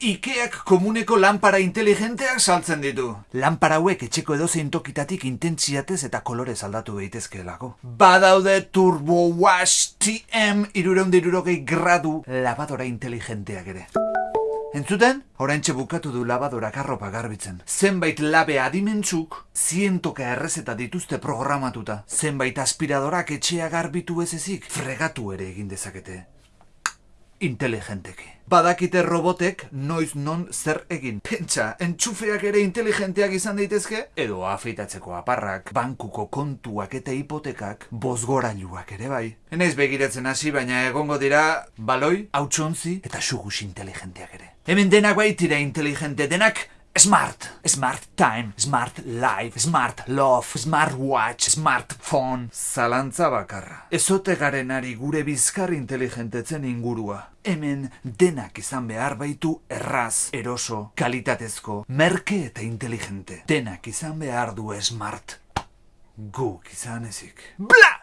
Ikeak komuneko lanpara inteligenteak saltzen ditu. Lanpara hauek etxeko edozein tokitatik intentsiatez eta kolorez aldatu daitezkeelako. Badaude Turbo Wash TM irureundirurogei gradu lavadora inteligenteak ere. Entzuten? Oraintxe bukatu du labadorak arropa garbitzen. Zenbait labe adimentzuk, zientoka errezeta dituzte programatuta. Zenbait aspiradorak etxea garbitu ez ezik, fregatu ere egin dezakete. Inteligenteki. Badakite robotek noiz non zer egin. Pentsa, entxufeak ere inteligenteak izan daitezke? Edo afeitatzeko aparrak, bankuko kontuak eta hipotekak, bozgorailuak ere bai. Enaiz begiratzen hasi, baina egongo dira baloi, hautsontzi eta sugus inteligenteak ere. Hemen denak baitira inteligente, denak Smart, smart time, smart life, smart love, smart watch, smartphone. Zalantza bakarra. Ezote garenari gure bizkar inteligentetzen ingurua. Hemen denak izan behar baitu erraz, eroso, kalitatezko, merke eta inteligente. Denak izan behar du smart. Guk izan ezik. Bla!